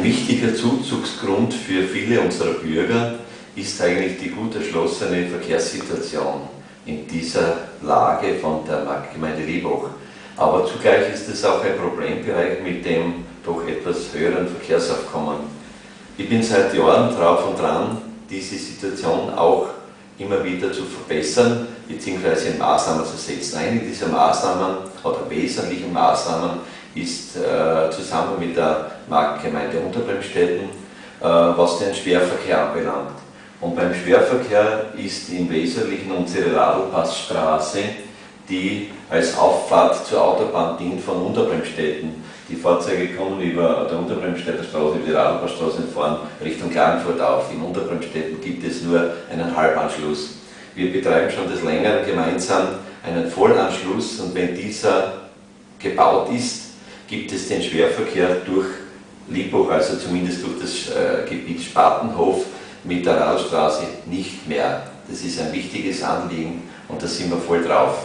Ein wichtiger Zuzugsgrund für viele unserer Bürger ist eigentlich die gut erschlossene Verkehrssituation in dieser Lage von der Marktgemeinde Liebach. Aber zugleich ist es auch ein Problembereich mit dem doch etwas höheren Verkehrsaufkommen. Ich bin seit Jahren drauf und dran, diese Situation auch immer wieder zu verbessern bzw. Maßnahmen zu setzen. Eine dieser Maßnahmen oder wesentlichen Maßnahmen ist äh, zusammen mit der Marktgemeinde Unterbremstetten, äh, was den Schwerverkehr anbelangt. Und beim Schwerverkehr ist im Wesentlichen unsere Radlpassstraße, die als Auffahrt zur Autobahn dient von Unterbremstetten. Die Fahrzeuge kommen über der Unterbremstädter Straße, über die Radlpassstraße und fahren Richtung Klagenfurt auf. In Unterbremstetten gibt es nur einen Halbanschluss. Wir betreiben schon des Längeren gemeinsam einen Vollanschluss und wenn dieser gebaut ist, gibt es den Schwerverkehr durch Liebach, also zumindest durch das äh, Gebiet Spatenhof mit der Radstraße nicht mehr. Das ist ein wichtiges Anliegen und da sind wir voll drauf.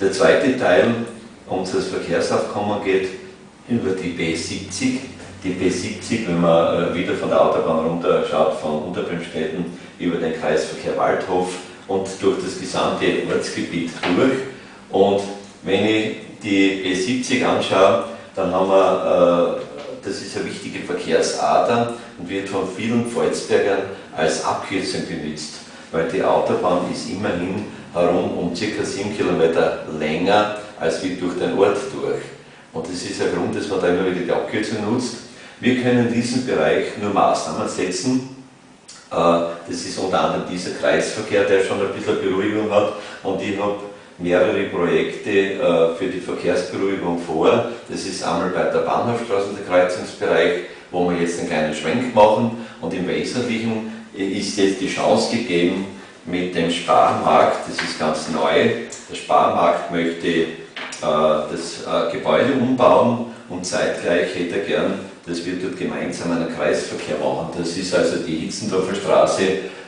Der zweite Teil unseres Verkehrsaufkommens geht über die B70. Die B70, wenn man äh, wieder von der Autobahn runter schaut, von Unterbremstetten über den Kreisverkehr Waldhof und durch das gesamte Ortsgebiet durch. Und wenn ich die B70 anschaue, dann haben wir, äh, das ist eine wichtige Verkehrsader und wird von vielen Volksbergern als Abkürzung benutzt, weil die Autobahn ist immerhin herum um ca. 7 Kilometer länger als wie durch den Ort durch. Und das ist der Grund, dass man da immer wieder die Abkürzung nutzt. Wir können in diesem Bereich nur Maßnahmen setzen. Äh, das ist unter anderem dieser Kreisverkehr, der schon ein bisschen Beruhigung hat. Und ich habe mehrere Projekte äh, für die Verkehrsberuhigung vor. Das ist einmal bei der Bahnhofstraße, der Kreuzungsbereich, wo wir jetzt einen kleinen Schwenk machen und im Wesentlichen ist jetzt die Chance gegeben mit dem Sparmarkt, das ist ganz neu. Der Sparmarkt möchte äh, das äh, Gebäude umbauen und zeitgleich hätte er gern, dass wir dort gemeinsam einen Kreisverkehr machen. Das ist also die Hitzendorfer Straße,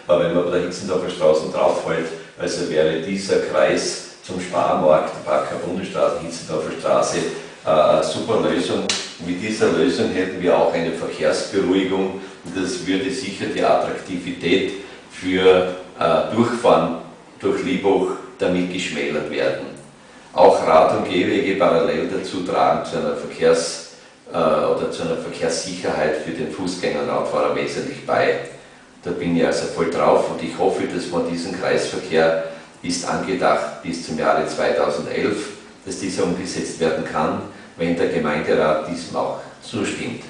wenn man bei der Hitzendorfer Straße draufholt, also wäre dieser Kreis zum Sparmarkt, Backer Bundesstraße, Hitzendorfer Straße, äh, super Lösung. Mit dieser Lösung hätten wir auch eine Verkehrsberuhigung und das würde sicher die Attraktivität für äh, Durchfahren durch Liebach damit geschmälert werden. Auch Rad- und Gehwege parallel dazu tragen zu einer Verkehrs- äh, oder zu einer Verkehrssicherheit für den Fußgänger und Radfahrer wesentlich bei. Da bin ich also voll drauf und ich hoffe, dass man diesen Kreisverkehr ist angedacht bis zum Jahre 2011, dass dieser umgesetzt werden kann, wenn der Gemeinderat diesem auch zustimmt.